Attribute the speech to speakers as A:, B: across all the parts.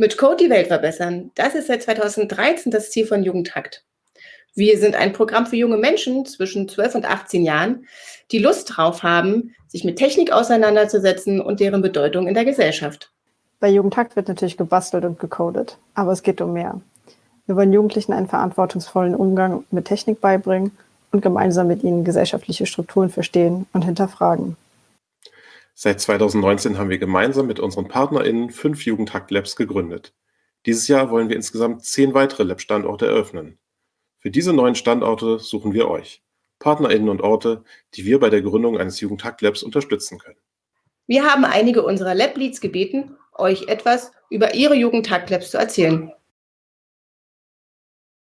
A: Mit Code die Welt verbessern, das ist seit 2013 das Ziel von Jugendhakt. Wir sind ein Programm für junge Menschen zwischen 12 und 18 Jahren, die Lust drauf haben, sich mit Technik auseinanderzusetzen und deren Bedeutung in der Gesellschaft.
B: Bei Jugendhakt wird natürlich gebastelt und gecodet, aber es geht um mehr. Wir wollen Jugendlichen einen verantwortungsvollen Umgang mit Technik beibringen und gemeinsam mit ihnen gesellschaftliche Strukturen verstehen und hinterfragen.
C: Seit 2019 haben wir gemeinsam mit unseren PartnerInnen fünf Jugendhakt-Labs gegründet. Dieses Jahr wollen wir insgesamt zehn weitere Lab-Standorte eröffnen. Für diese neuen Standorte suchen wir euch, PartnerInnen und Orte, die wir bei der Gründung eines Jugendhakt-Labs unterstützen können.
A: Wir haben einige unserer Lab-Leads gebeten, euch etwas über ihre Jugendhakt-Labs zu erzählen.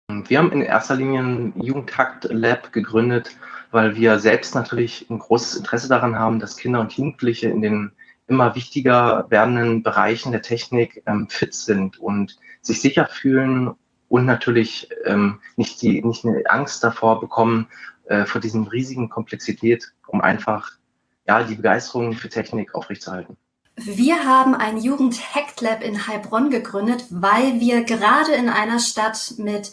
D: Wir haben in erster Linie ein Jugendhakt-Lab gegründet, weil wir selbst natürlich ein großes Interesse daran haben, dass Kinder und Jugendliche in den immer wichtiger werdenden Bereichen der Technik ähm, fit sind und sich sicher fühlen und natürlich ähm, nicht, die, nicht eine Angst davor bekommen, äh, vor diesem riesigen Komplexität, um einfach ja, die Begeisterung für Technik aufrechtzuerhalten.
E: Wir haben ein Jugend-Hack-Lab in Heilbronn gegründet, weil wir gerade in einer Stadt mit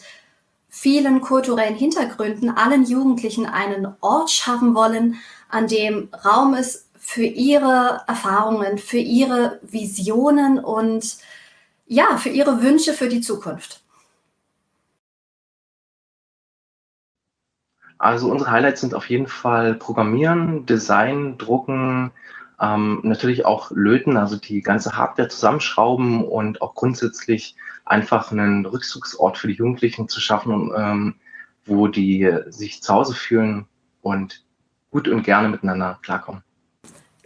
E: vielen kulturellen Hintergründen allen Jugendlichen einen Ort schaffen wollen, an dem Raum ist für ihre Erfahrungen, für ihre Visionen und ja, für ihre Wünsche für die Zukunft.
D: Also unsere Highlights sind auf jeden Fall Programmieren, Design, Drucken, ähm, natürlich auch löten, also die ganze Hardware zusammenschrauben und auch grundsätzlich einfach einen Rückzugsort für die Jugendlichen zu schaffen, ähm, wo die sich zu Hause fühlen und gut und gerne miteinander klarkommen.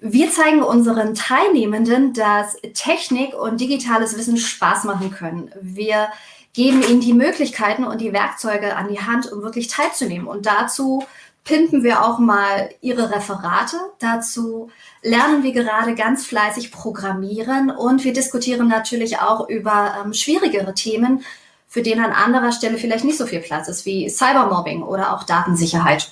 E: Wir zeigen unseren Teilnehmenden, dass Technik und digitales Wissen Spaß machen können. Wir geben ihnen die Möglichkeiten und die Werkzeuge an die Hand, um wirklich teilzunehmen. Und dazu pimpen wir auch mal ihre Referate. Dazu lernen wir gerade ganz fleißig programmieren und wir diskutieren natürlich auch über ähm, schwierigere Themen, für denen an anderer Stelle vielleicht nicht so viel Platz ist, wie Cybermobbing oder auch Datensicherheit.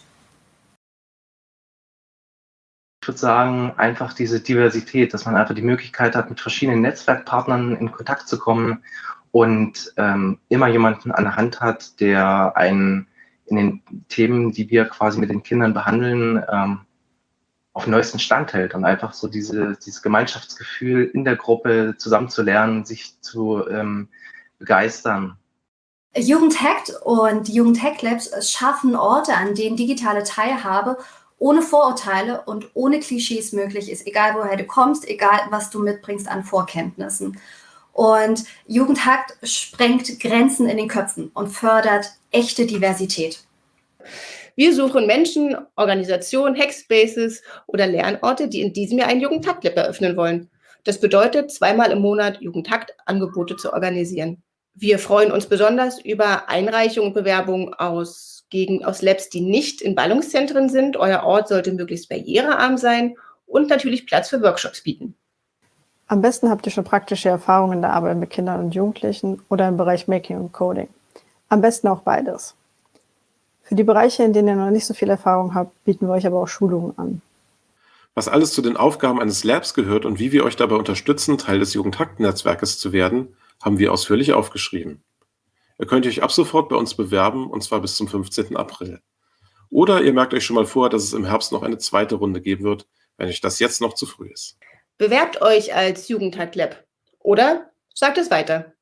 D: Ich würde sagen, einfach diese Diversität, dass man einfach die Möglichkeit hat, mit verschiedenen Netzwerkpartnern in Kontakt zu kommen und ähm, immer jemanden an der Hand hat, der einen in den Themen, die wir quasi mit den Kindern behandeln, ähm, auf den neuesten Stand hält und einfach so diese, dieses Gemeinschaftsgefühl in der Gruppe zusammenzulernen, sich zu ähm, begeistern.
E: Jugend Hackt und Jugend Hack Labs schaffen Orte, an denen digitale Teilhabe ohne Vorurteile und ohne Klischees möglich ist, egal woher du kommst, egal was du mitbringst an Vorkenntnissen. Und Jugendhakt sprengt Grenzen in den Köpfen und fördert echte Diversität.
A: Wir suchen Menschen, Organisationen, Hackspaces oder Lernorte, die in diesem Jahr ein Jugendhakt-Lab eröffnen wollen. Das bedeutet, zweimal im Monat Jugendhakt-Angebote zu organisieren. Wir freuen uns besonders über Einreichungen und Bewerbungen aus, gegen, aus Labs, die nicht in Ballungszentren sind. Euer Ort sollte möglichst barrierearm sein und natürlich Platz für Workshops bieten.
B: Am besten habt ihr schon praktische Erfahrungen in der Arbeit mit Kindern und Jugendlichen oder im Bereich Making und Coding. Am besten auch beides. Für die Bereiche, in denen ihr noch nicht so viel Erfahrung habt, bieten wir euch aber auch Schulungen an.
C: Was alles zu den Aufgaben eines Labs gehört und wie wir euch dabei unterstützen, Teil des Jugendhakt-Netzwerkes zu werden, haben wir ausführlich aufgeschrieben. Ihr könnt euch ab sofort bei uns bewerben, und zwar bis zum 15. April. Oder ihr merkt euch schon mal vor, dass es im Herbst noch eine zweite Runde geben wird, wenn euch das jetzt noch zu früh ist.
A: Bewerbt euch als Jugendhakt Lab oder sagt es weiter.